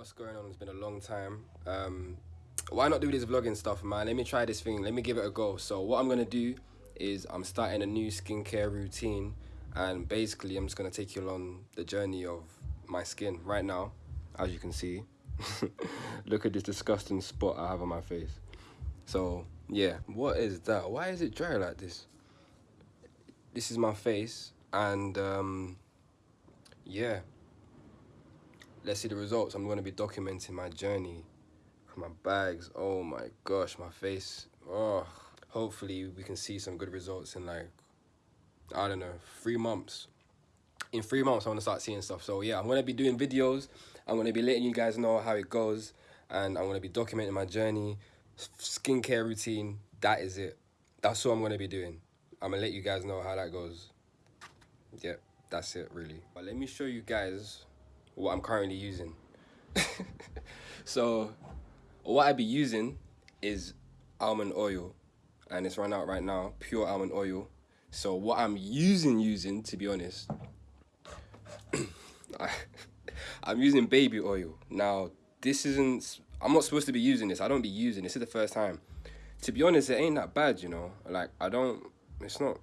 what's going on? It's been a long time. Um, why not do this vlogging stuff, man? Let me try this thing. Let me give it a go. So what I'm gonna do is I'm starting a new skincare routine, and basically I'm just gonna take you along the journey of my skin right now, as you can see. Look at this disgusting spot I have on my face. So yeah, what is that? Why is it dry like this? This is my face, and um, yeah let's see the results. I'm going to be documenting my journey my bags. Oh my gosh, my face. Oh, hopefully we can see some good results in like, I don't know, three months. In three months, I want to start seeing stuff. So yeah, I'm going to be doing videos. I'm going to be letting you guys know how it goes. And I'm going to be documenting my journey, skincare routine. That is it. That's all I'm going to be doing. I'm going to let you guys know how that goes. Yeah, that's it really. But let me show you guys what I'm currently using. so what I'd be using is almond oil and it's run out right now, pure almond oil. So what I'm using, using, to be honest, I, I'm using baby oil. Now, this isn't, I'm not supposed to be using this. I don't be using this. This is the first time. To be honest, it ain't that bad, you know? Like, I don't, it's not,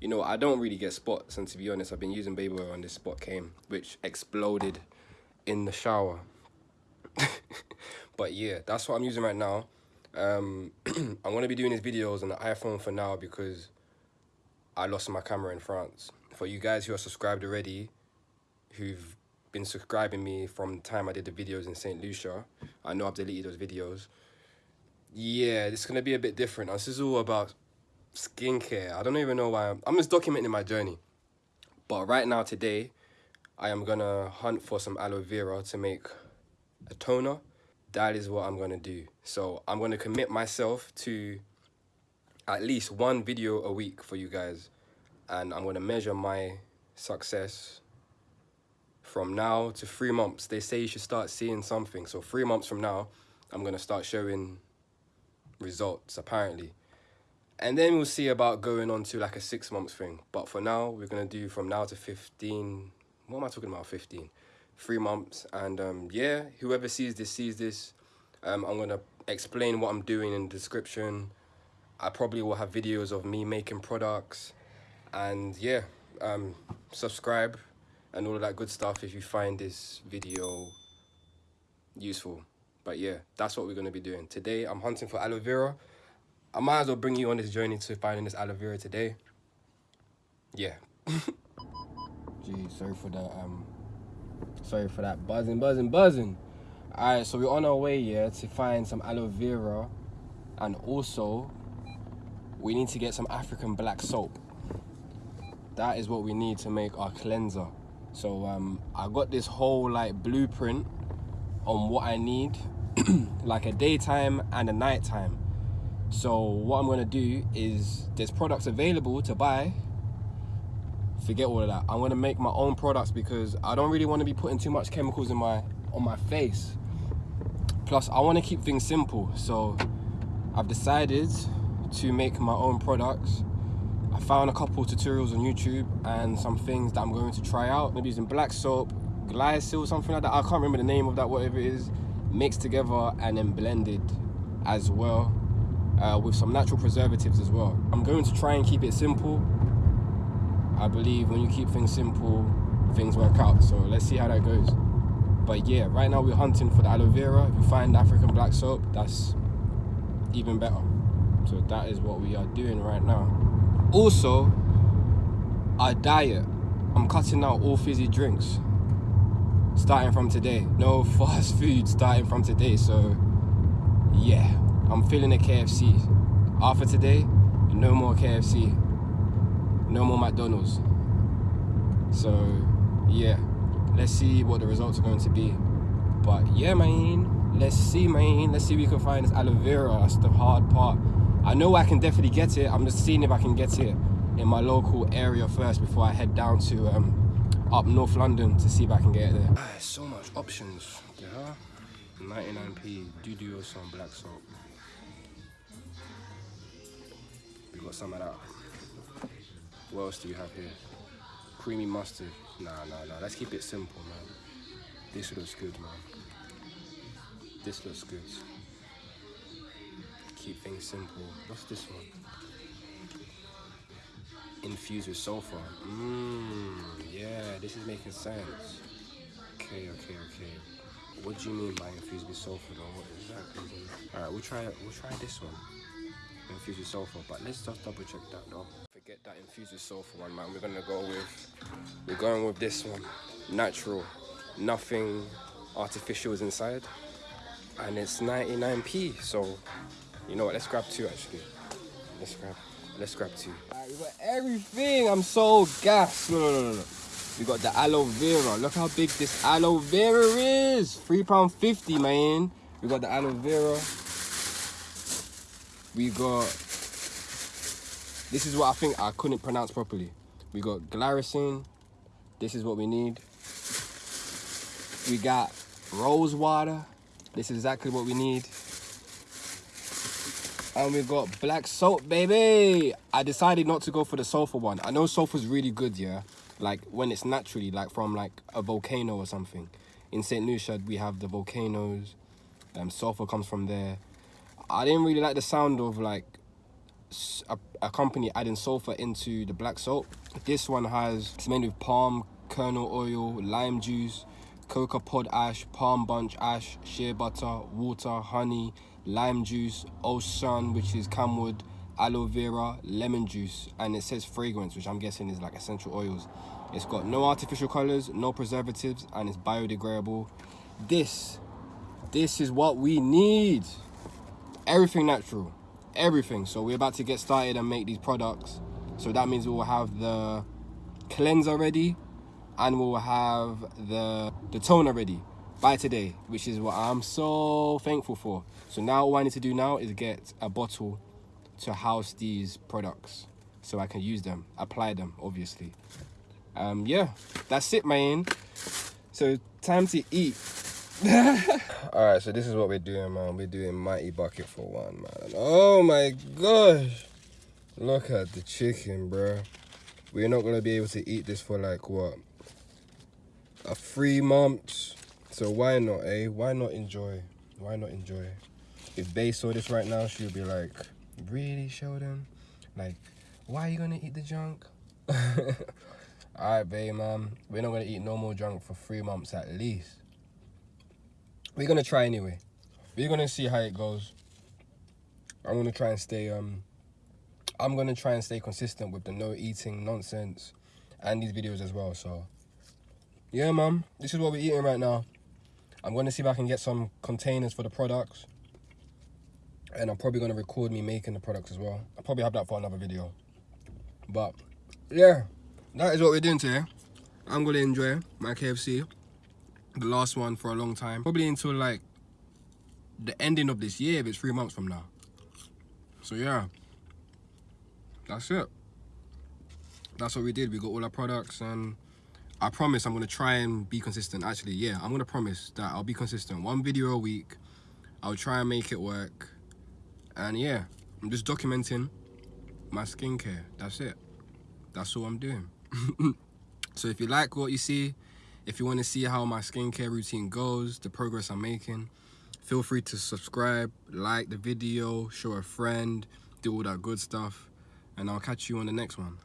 you know, I don't really get spots, and to be honest, I've been using baby oil and this spot came, which exploded in the shower. but yeah, that's what I'm using right now. Um, I'm going to be doing these videos on the iPhone for now because I lost my camera in France. For you guys who are subscribed already, who've been subscribing me from the time I did the videos in St. Lucia, I know I've deleted those videos. Yeah, it's going to be a bit different. This is all about skincare. I don't even know why. I'm, I'm just documenting my journey. But right now, today, I am going to hunt for some aloe vera to make a toner. That is what I'm going to do. So I'm going to commit myself to at least one video a week for you guys. And I'm going to measure my success from now to three months. They say you should start seeing something. So three months from now, I'm going to start showing results, apparently and then we'll see about going on to like a six months thing. But for now we're gonna do from now to 15 what am i talking about 15 three months. And um, yeah whoever sees this sees this. Um, i'm gonna explain what i'm doing in the description. I probably will have videos of me making products. And yeah um, subscribe and all of that good stuff if you find this video useful. But yeah that's what we're going to be doing. Today i'm hunting for aloe vera I might as well bring you on this journey to finding this aloe vera today. Yeah. Gee, sorry for that. Um, sorry for that buzzing, buzzing, buzzing. All right, so we're on our way here to find some aloe vera, and also we need to get some African black soap. That is what we need to make our cleanser. So um, I got this whole like blueprint on what I need, like a daytime and a nighttime so what I'm gonna do is there's products available to buy. Forget all of that. I'm gonna make my own products because I don't really want to be putting too much chemicals in my on my face. Plus, I want to keep things simple. So I've decided to make my own products. I found a couple tutorials on YouTube and some things that I'm going to try out. Maybe using black soap, glycol, something like that. I can't remember the name of that, whatever it is. Mixed together and then blended as well uh, with some natural preservatives as well. I'm going to try and keep it simple. I believe when you keep things simple, things work out. So let's see how that goes. But yeah, right now we're hunting for the aloe vera. If you find African black soap, that's even better. So that is what we are doing right now. Also, our diet. I'm cutting out all fizzy drinks starting from today. No fast food starting from today. So yeah, I'm feeling a KFC. After today, no more KFC. No more McDonald's. So, yeah. Let's see what the results are going to be. But yeah, man. Let's see, man. Let's see if we can find this aloe vera. That's the hard part. I know I can definitely get it. I'm just seeing if I can get it in my local area first before I head down to um, up North London to see if I can get it there. Ah, so much options. Yeah. 99p, do or some black soap. We got some of that. What else do you have here? Creamy mustard. Nah, nah, nah. Let's keep it simple, man. This looks good, man. This looks good. Keep things simple. What's this one? Infused with sulfur. Mmm, yeah, this is making sense. Okay, okay, okay. What do you mean by infused with sulfur though? What exactly? Alright, we'll try we'll try this one. Infused with sulfur, but let's just double check that though. Forget that infused with sulfur one man. We're gonna go with we're going with this one. Natural. Nothing artificial is inside. And it's 99p. So you know what, let's grab two actually. Let's grab let's grab two. We got everything. I'm so gassed. No, no, no, no. We got the aloe vera. Look how big this aloe vera is. Three pound fifty, man. We got the aloe vera. We got. This is what I think I couldn't pronounce properly. We got glycine. This is what we need. We got rose water. This is exactly what we need. And we got black salt, baby. I decided not to go for the sulfur one. I know sulfur's really good, yeah like when it's naturally like from like a volcano or something in st lucia we have the volcanoes um sulfur comes from there i didn't really like the sound of like a, a company adding sulfur into the black salt this one has it's made with palm kernel oil lime juice cocoa pod ash palm bunch ash shea butter water honey lime juice osun which is camwood aloe vera, lemon juice, and it says fragrance, which I'm guessing is like essential oils. It's got no artificial colors, no preservatives, and it's biodegradable. This, this is what we need. Everything natural, everything. So we're about to get started and make these products. So that means we will have the cleanser ready, and we'll have the the toner ready by today, which is what I'm so thankful for. So now all I need to do now is get a bottle to house these products so I can use them, apply them, obviously. Um, yeah, that's it, man. So time to eat. All right, so this is what we're doing, man. We're doing mighty bucket for one, man. Oh my gosh. Look at the chicken, bro. We're not gonna be able to eat this for like what? A three months. So why not, eh? Why not enjoy? Why not enjoy? If Bay saw this right now, she'll be like, really Sheldon? Like, why are you gonna eat the junk? Alright, babe, man. We're not gonna eat no more junk for three months at least. We're gonna try anyway. We're gonna see how it goes. I'm gonna try and stay um I'm gonna try and stay consistent with the no eating nonsense and these videos as well. So yeah, man, this is what we're eating right now. I'm gonna see if I can get some containers for the products and I'm probably to record me making the products as well. I'll probably have that for another video. But, yeah, that is what we're doing today. I'm to enjoy my KFC, the last one for a long time. Probably until, like, the ending of this year, if it's three months from now. So, yeah, that's it. That's what we did. We got all our products and... I promise I'm going to try and be consistent. Actually, yeah, I'm going to promise that I'll be consistent. One video a week. I'll try and make it work and yeah i'm just documenting my skincare that's it that's all i'm doing so if you like what you see if you want to see how my skincare routine goes the progress i'm making feel free to subscribe like the video show a friend do all that good stuff and i'll catch you on the next one